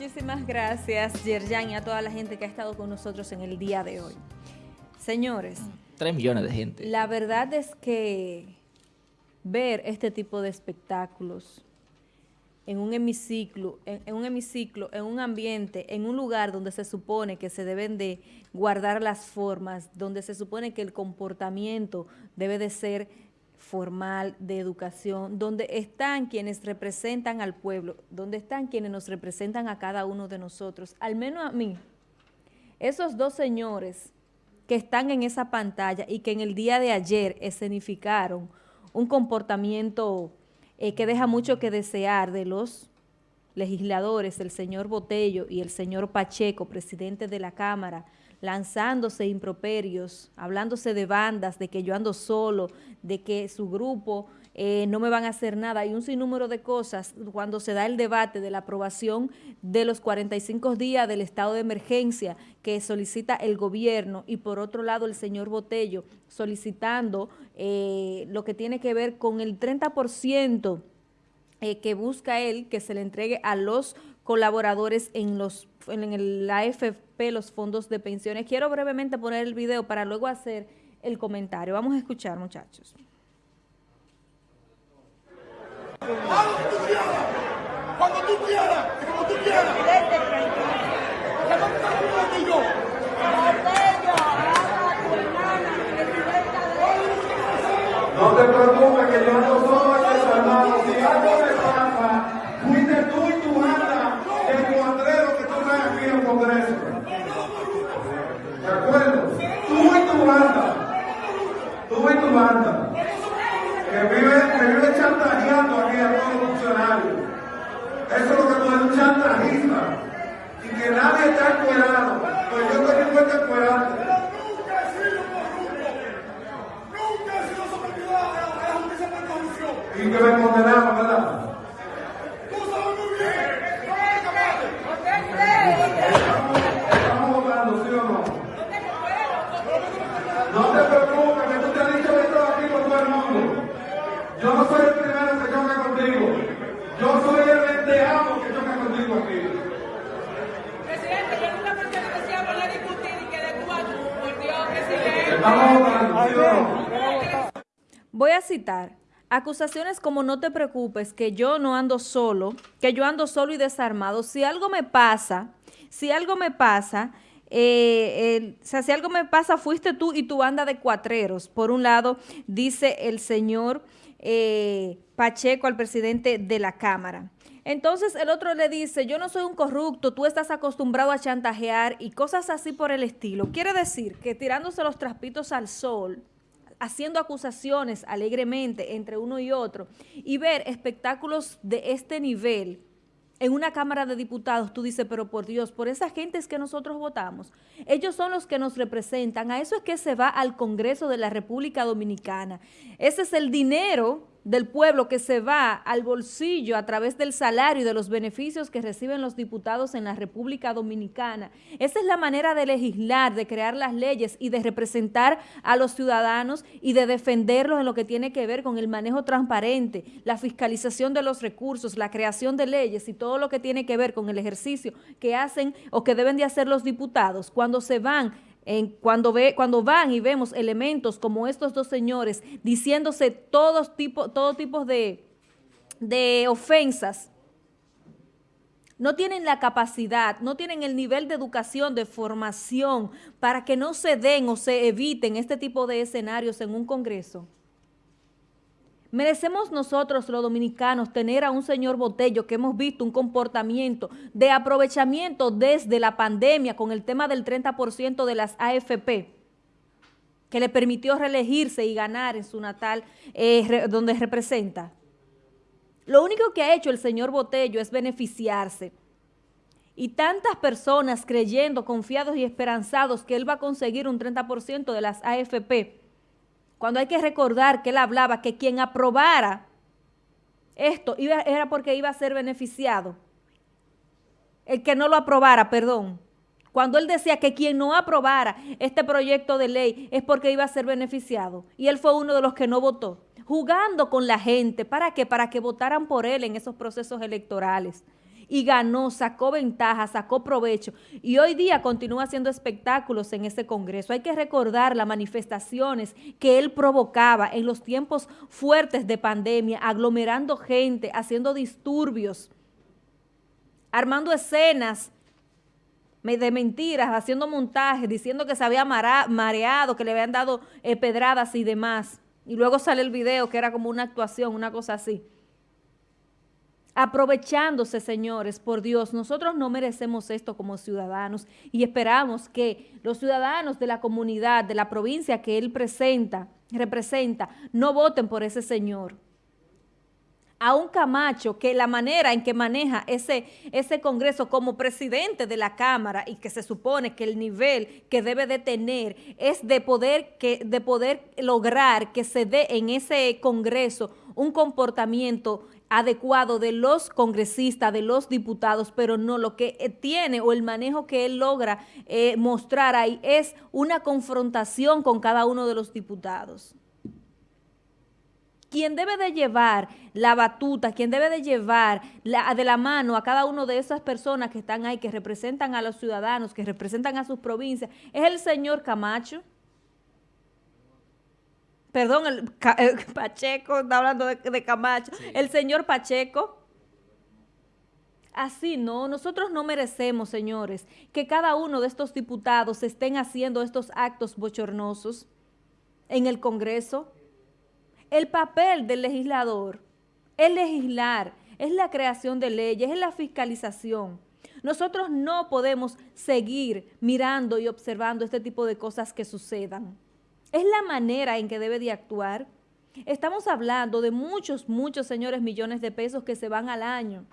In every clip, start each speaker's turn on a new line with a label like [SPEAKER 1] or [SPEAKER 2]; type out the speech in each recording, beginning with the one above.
[SPEAKER 1] Muchísimas gracias, Yerjan, y a toda la gente que ha estado con nosotros en el día de hoy. Señores.
[SPEAKER 2] Tres millones de gente.
[SPEAKER 1] La verdad es que ver este tipo de espectáculos en un hemiciclo, en, un hemiciclo, en un ambiente, en un lugar donde se supone que se deben de guardar las formas, donde se supone que el comportamiento debe de ser formal, de educación, donde están quienes representan al pueblo, donde están quienes nos representan a cada uno de nosotros, al menos a mí, esos dos señores que están en esa pantalla y que en el día de ayer escenificaron un comportamiento eh, que deja mucho que desear de los legisladores, el señor Botello y el señor Pacheco, presidente de la Cámara, lanzándose improperios, hablándose de bandas, de que yo ando solo, de que su grupo eh, no me van a hacer nada. Hay un sinnúmero de cosas cuando se da el debate de la aprobación de los 45 días del estado de emergencia que solicita el gobierno y por otro lado el señor Botello solicitando eh, lo que tiene que ver con el 30% eh, que busca él que se le entregue a los colaboradores en los en la AFP, los fondos de pensiones. Quiero brevemente poner el video para luego hacer el comentario. Vamos a escuchar, muchachos.
[SPEAKER 3] Cuando tú quieras, como tú quieras.
[SPEAKER 4] No te preocupes que yo no soy desarmado. Si algo me pasa, fuiste tú y tu banda el cuadrero que tú traes aquí en el Congreso. ¿De acuerdo? Tú y tu banda. Tú y tu banda. Que vive, que vive chantajeando aquí a todos los funcionarios. Eso es lo que tú eres un chantajista. Y que nadie está encuerado. Pues yo estoy dispuesto a encuerarte. y que me condenaron, ¿verdad?
[SPEAKER 3] Tú sabes muy bien,
[SPEAKER 4] Estamos votando, ¿sí o no? No te preocupes, que tú te has dicho esto aquí con todo el mundo. Yo no soy el primero que choca contigo. Yo soy el venteado que choca contigo aquí.
[SPEAKER 5] Presidente, yo nunca pensé que decía por la discutir y que de cuatro, por Dios, presidente.
[SPEAKER 4] Estamos votando, ¿sí o no?
[SPEAKER 1] Voy a citar acusaciones como no te preocupes, que yo no ando solo, que yo ando solo y desarmado. Si algo me pasa, si algo me pasa, eh, si algo me pasa, fuiste tú y tu banda de cuatreros. Por un lado, dice el señor eh, Pacheco al presidente de la Cámara. Entonces el otro le dice, yo no soy un corrupto, tú estás acostumbrado a chantajear y cosas así por el estilo. Quiere decir que tirándose los traspitos al sol, haciendo acusaciones alegremente entre uno y otro y ver espectáculos de este nivel en una Cámara de Diputados, tú dices, pero por Dios, por esa gente es que nosotros votamos. Ellos son los que nos representan. A eso es que se va al Congreso de la República Dominicana. Ese es el dinero del pueblo que se va al bolsillo a través del salario y de los beneficios que reciben los diputados en la República Dominicana. Esa es la manera de legislar, de crear las leyes y de representar a los ciudadanos y de defenderlos en lo que tiene que ver con el manejo transparente, la fiscalización de los recursos, la creación de leyes y todo lo que tiene que ver con el ejercicio que hacen o que deben de hacer los diputados cuando se van cuando, ve, cuando van y vemos elementos como estos dos señores diciéndose todos tipo, todo tipo de, de ofensas, no tienen la capacidad, no tienen el nivel de educación, de formación, para que no se den o se eviten este tipo de escenarios en un congreso. Merecemos nosotros los dominicanos tener a un señor Botello que hemos visto un comportamiento de aprovechamiento desde la pandemia con el tema del 30% de las AFP que le permitió reelegirse y ganar en su natal eh, donde representa. Lo único que ha hecho el señor Botello es beneficiarse. Y tantas personas creyendo, confiados y esperanzados que él va a conseguir un 30% de las AFP, cuando hay que recordar que él hablaba que quien aprobara esto era porque iba a ser beneficiado. El que no lo aprobara, perdón. Cuando él decía que quien no aprobara este proyecto de ley es porque iba a ser beneficiado. Y él fue uno de los que no votó. Jugando con la gente. ¿Para qué? Para que votaran por él en esos procesos electorales. Y ganó, sacó ventaja, sacó provecho y hoy día continúa haciendo espectáculos en ese Congreso. Hay que recordar las manifestaciones que él provocaba en los tiempos fuertes de pandemia, aglomerando gente, haciendo disturbios, armando escenas de mentiras, haciendo montajes, diciendo que se había mareado, que le habían dado eh, pedradas y demás. Y luego sale el video que era como una actuación, una cosa así aprovechándose, señores, por Dios, nosotros no merecemos esto como ciudadanos y esperamos que los ciudadanos de la comunidad, de la provincia que él presenta, representa, no voten por ese señor. A un Camacho que la manera en que maneja ese, ese Congreso como presidente de la Cámara y que se supone que el nivel que debe de tener es de poder, que, de poder lograr que se dé en ese Congreso un comportamiento adecuado de los congresistas, de los diputados, pero no lo que eh, tiene o el manejo que él logra eh, mostrar ahí es una confrontación con cada uno de los diputados. Quien debe de llevar la batuta, quien debe de llevar la, de la mano a cada una de esas personas que están ahí, que representan a los ciudadanos, que representan a sus provincias, es el señor Camacho perdón, el, Pacheco, está hablando de, Camacho, el señor Pacheco. Así no, nosotros no merecemos, señores, que cada uno de estos diputados estén haciendo estos actos bochornosos en el Congreso. El papel del legislador es legislar, es la creación de leyes, es la fiscalización. Nosotros no podemos seguir mirando y observando este tipo de cosas que sucedan. Es la manera en que debe de actuar. Estamos hablando de muchos, muchos, señores, millones de pesos que se van al año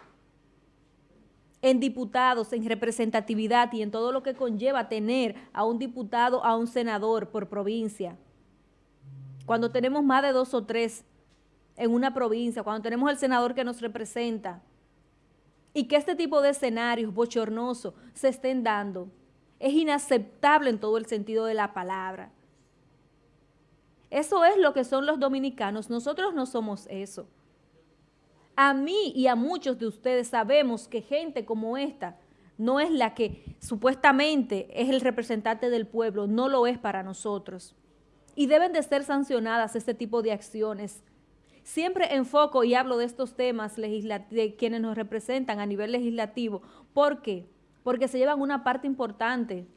[SPEAKER 1] en diputados, en representatividad y en todo lo que conlleva tener a un diputado, a un senador por provincia. Cuando tenemos más de dos o tres en una provincia, cuando tenemos el senador que nos representa, y que este tipo de escenarios bochornosos se estén dando, es inaceptable en todo el sentido de la palabra. Eso es lo que son los dominicanos. Nosotros no somos eso. A mí y a muchos de ustedes sabemos que gente como esta no es la que supuestamente es el representante del pueblo, no lo es para nosotros. Y deben de ser sancionadas este tipo de acciones. Siempre enfoco y hablo de estos temas de quienes nos representan a nivel legislativo. ¿Por qué? Porque se llevan una parte importante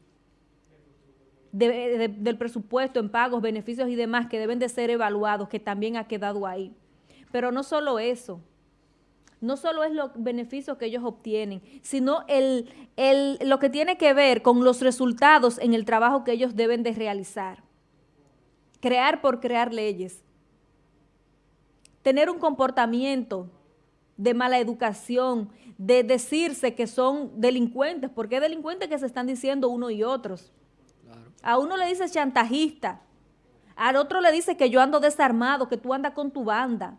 [SPEAKER 1] del presupuesto en pagos, beneficios y demás que deben de ser evaluados, que también ha quedado ahí. Pero no solo eso, no solo es los beneficios que ellos obtienen, sino el, el, lo que tiene que ver con los resultados en el trabajo que ellos deben de realizar. Crear por crear leyes. Tener un comportamiento de mala educación, de decirse que son delincuentes, porque delincuentes que se están diciendo uno y otros. A uno le dice chantajista, al otro le dice que yo ando desarmado, que tú andas con tu banda.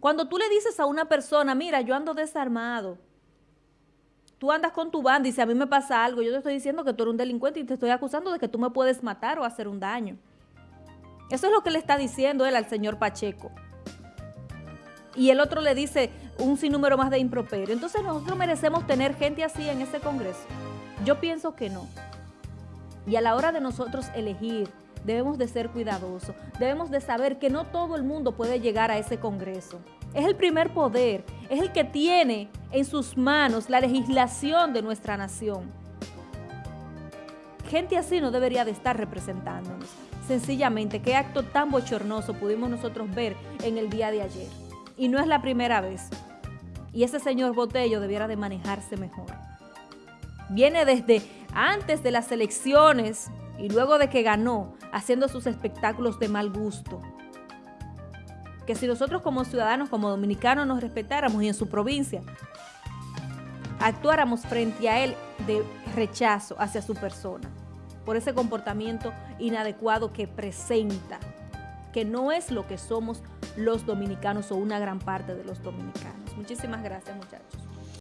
[SPEAKER 1] Cuando tú le dices a una persona, mira, yo ando desarmado, tú andas con tu banda y si a mí me pasa algo, yo te estoy diciendo que tú eres un delincuente y te estoy acusando de que tú me puedes matar o hacer un daño. Eso es lo que le está diciendo él al señor Pacheco. Y el otro le dice un sinnúmero más de improperio. Entonces nosotros merecemos tener gente así en ese Congreso. Yo pienso que no. Y a la hora de nosotros elegir, debemos de ser cuidadosos, debemos de saber que no todo el mundo puede llegar a ese Congreso. Es el primer poder, es el que tiene en sus manos la legislación de nuestra nación. Gente así no debería de estar representándonos. Sencillamente, qué acto tan bochornoso pudimos nosotros ver en el día de ayer. Y no es la primera vez. Y ese señor Botello debiera de manejarse mejor. Viene desde antes de las elecciones y luego de que ganó, haciendo sus espectáculos de mal gusto. Que si nosotros como ciudadanos, como dominicanos nos respetáramos y en su provincia, actuáramos frente a él de rechazo hacia su persona, por ese comportamiento inadecuado que presenta, que no es lo que somos los dominicanos o una gran parte de los dominicanos. Muchísimas gracias muchachos.